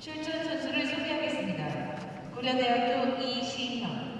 출전 선수를 소개하겠습니다. 고려대학교 이시형,